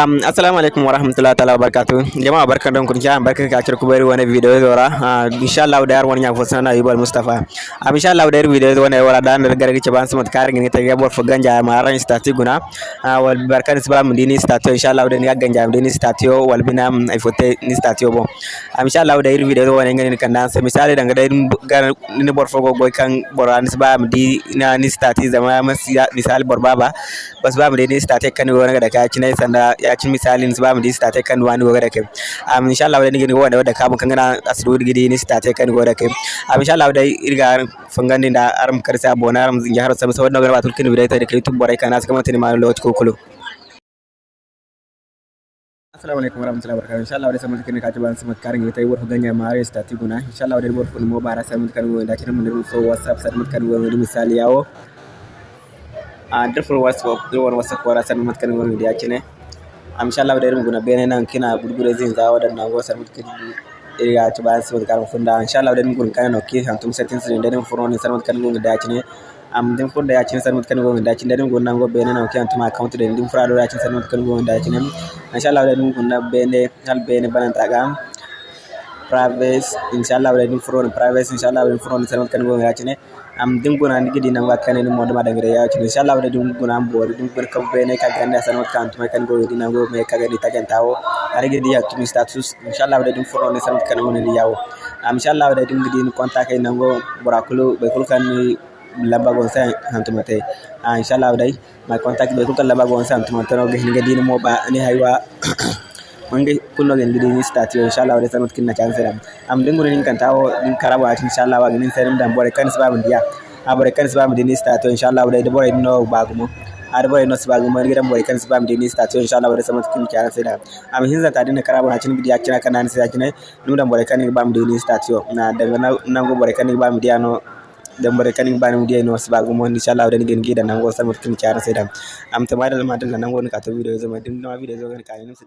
Um, assalamu alaikum wa rahmatullahi ta'ala wa barakatuh. Jama'a barkan da kun kiyan barkan ka kira ku bari wani video zora. Uh, insha Allah da yar wani Mustafa. Um, insha Allah da yar video wala da da garga ce ban su mata karin ne ta ga bor ganja ma ran stati guna. Wal barkan su ba mu dini stati insha Allah da ni ganja mu dini wal bina ai fote ni stati bo. Um, insha Allah da yar video wani ngani kan dan sai misali da ga gar ni bor fogo goy kan bor an ba mu di na ni stati zama misali bor baba. Bas ba mu dini stati kan wani da ka ci nai sanda ya ci misalin su ba mu di sta ta kan wani da kai am insha Allah wadai gini wanda wadda kamun kan gana asru gidi ni sta ta kan da kai am insha Allah wadai irga fangani da aram karsa bona aram zinja har sama saboda gaba tulkin bidai ta da kai tubbare kana suka mata ni ma lot ko kulo assalamu alaikum warahmatullahi wabarakatuh insha Allah wadai samu kan ka ci ban sama karin ita wor ganya mare sta ti guna insha Allah wadai wor fun mo bara samu kan wanda kin mun so whatsapp samu kan wanda misali yawo a dafur whatsapp dawar whatsapp wara samu kan wanda ya kine amshallah da irin gunabe nan kina gurgure zin za wadannan wasar dubu iriga ci ba su karam funda. Inshallah da gun kana no ke hantum setin sin da den furon sar mutkiri dubu da ci ne. Am den funda ya ci sar mutkiri dubu da ci da den nan go be nan ke hantum account da den furado ya ci sar mutkiri dubu da ci ne. Inshallah da gun na be ne hal be ne banan tagam privacy inshallah da den furoni privacy inshallah furoni sar mut kan gun da cine am dinguna ni gidi nan wakane ni modama da ngire ya ci inshallah da dinguna am bori dum ber kam bene ka ganda san kan tuma kan go di nan go me ka gadi tagan tawo ari gidi ya tumi status inshallah dum foro ne san kan woni ni yawo am inshallah da dum gidi ni contact nan go burakulu be kul kan ni lamba gon sa hantuma te. Ah inshallah dai my contact be kul kan lamba gon sa hantuma te. No gidi ni mo ba ni haywa wonde kullo gel ɗiɗi ni statio inchallah waɗe tan watkinna canseɗam am ndenguri nin kanta o ɗin ati inchallah wagi nin seɗem dam ɓore kane sibaɓe ndiya ha ɓore kane ndini statio inchallah waɗe de ɓore ɗinno bagumo. Har ɓore no sibagumo giɗam ɓore kane sibaɓe ndini statio inchallah waɗe tan watkin canseɗam am hinsanta ɗin karabo hacin mbiɗi hakkina kanani si hakkina ɗum ɗam ɓore kane ɓam ndini statio na daga nango ɓore kane ɓam ndiya no dambare kanin bani mu dai no siba gumo ni sha ngin gida nan go samur kin kyara sai am ta ma da ma ni ka video zama din na video zo ga ni su